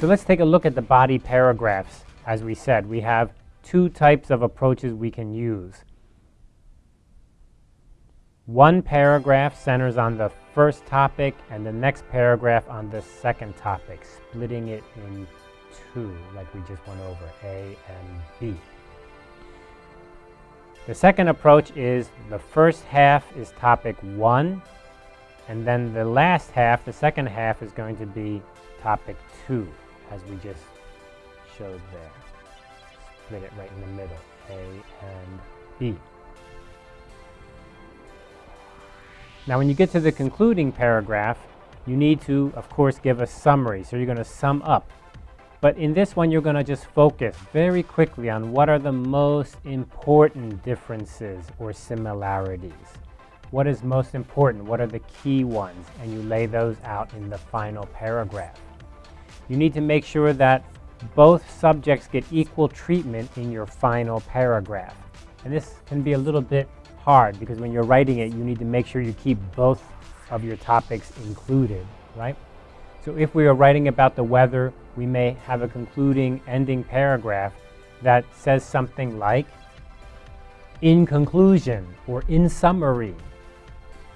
So let's take a look at the body paragraphs. As we said, we have two types of approaches we can use. One paragraph centers on the first topic and the next paragraph on the second topic, splitting it in two, like we just went over, A and B. The second approach is the first half is topic one, and then the last half, the second half, is going to be topic two, as we just showed there. Split it right in the middle, A and B. Now when you get to the concluding paragraph, you need to, of course, give a summary. So you're going to sum up. But in this one, you're going to just focus very quickly on what are the most important differences or similarities. What is most important? What are the key ones? And you lay those out in the final paragraph. You need to make sure that both subjects get equal treatment in your final paragraph. And this can be a little bit hard because when you're writing it, you need to make sure you keep both of your topics included, right? So if we are writing about the weather, we may have a concluding ending paragraph that says something like, in conclusion or in summary,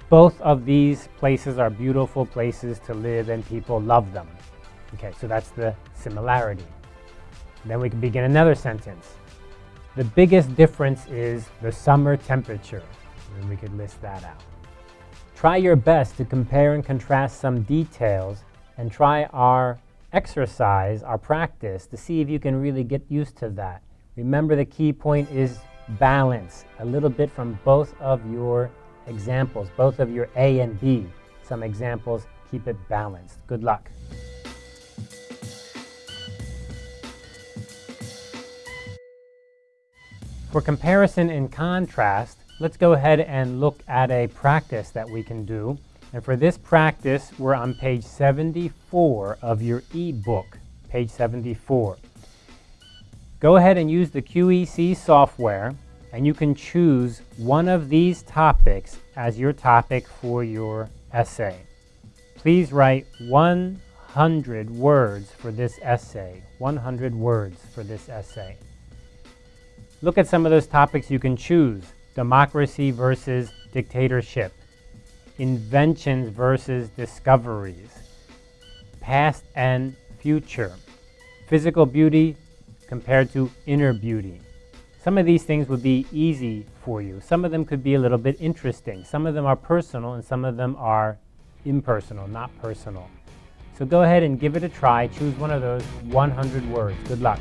both of these places are beautiful places to live and people love them. Okay, so that's the similarity. Then we can begin another sentence. The biggest difference is the summer temperature, and we could list that out. Try your best to compare and contrast some details and try our exercise, our practice, to see if you can really get used to that. Remember the key point is balance, a little bit from both of your examples, both of your A and B. Some examples, keep it balanced. Good luck. For comparison and contrast, let's go ahead and look at a practice that we can do. And for this practice, we're on page 74 of your e-book, page 74. Go ahead and use the QEC software, and you can choose one of these topics as your topic for your essay. Please write 100 words for this essay, 100 words for this essay. Look at some of those topics you can choose. Democracy versus dictatorship. Inventions versus discoveries. Past and future. Physical beauty compared to inner beauty. Some of these things would be easy for you. Some of them could be a little bit interesting. Some of them are personal and some of them are impersonal, not personal. So go ahead and give it a try. Choose one of those 100 words. Good luck.